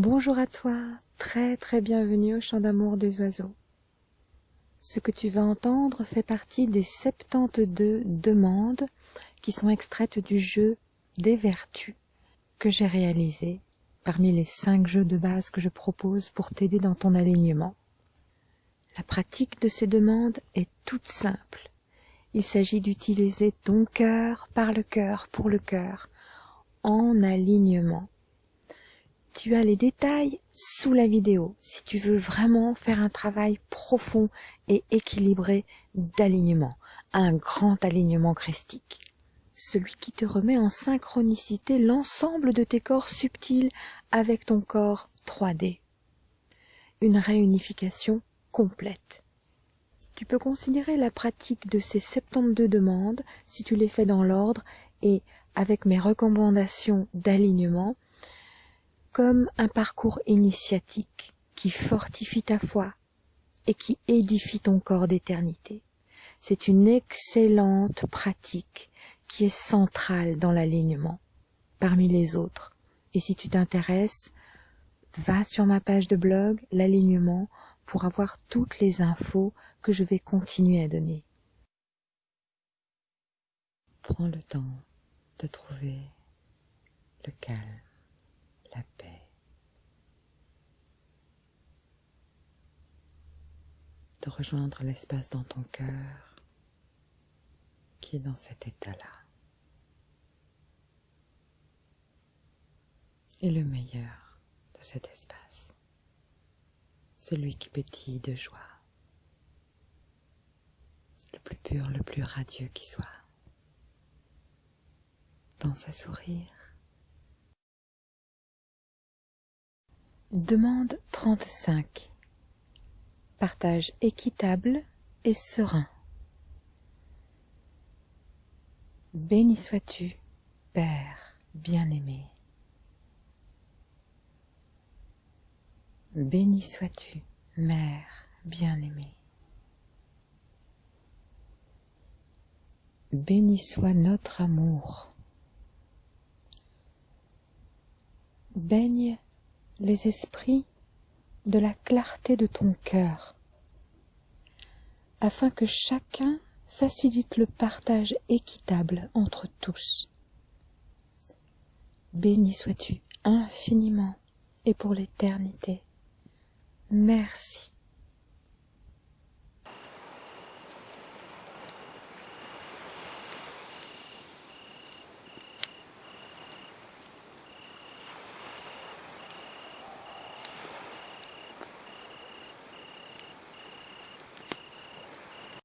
Bonjour à toi, très très bienvenue au chant d'amour des oiseaux. Ce que tu vas entendre fait partie des 72 demandes qui sont extraites du jeu des vertus que j'ai réalisé parmi les 5 jeux de base que je propose pour t'aider dans ton alignement. La pratique de ces demandes est toute simple. Il s'agit d'utiliser ton cœur par le cœur pour le cœur en alignement tu as les détails sous la vidéo si tu veux vraiment faire un travail profond et équilibré d'alignement, un grand alignement christique. Celui qui te remet en synchronicité l'ensemble de tes corps subtils avec ton corps 3D. Une réunification complète. Tu peux considérer la pratique de ces 72 demandes, si tu les fais dans l'ordre et avec mes recommandations d'alignement, comme un parcours initiatique qui fortifie ta foi et qui édifie ton corps d'éternité. C'est une excellente pratique qui est centrale dans l'alignement parmi les autres. Et si tu t'intéresses, va sur ma page de blog, l'alignement, pour avoir toutes les infos que je vais continuer à donner. Prends le temps de trouver le calme la paix. Rejoindre l'espace dans ton cœur qui est dans cet état-là. Et le meilleur de cet espace, celui qui pétille de joie, le plus pur, le plus radieux qui soit, dans sa sourire Demande 35. Partage équitable et serein. Béni sois-tu, Père bien-aimé. Béni sois-tu, Mère bien-aimée. Béni soit notre amour. Baigne les esprits de la clarté de ton cœur, afin que chacun facilite le partage équitable entre tous. Béni sois-tu infiniment et pour l'éternité. Merci.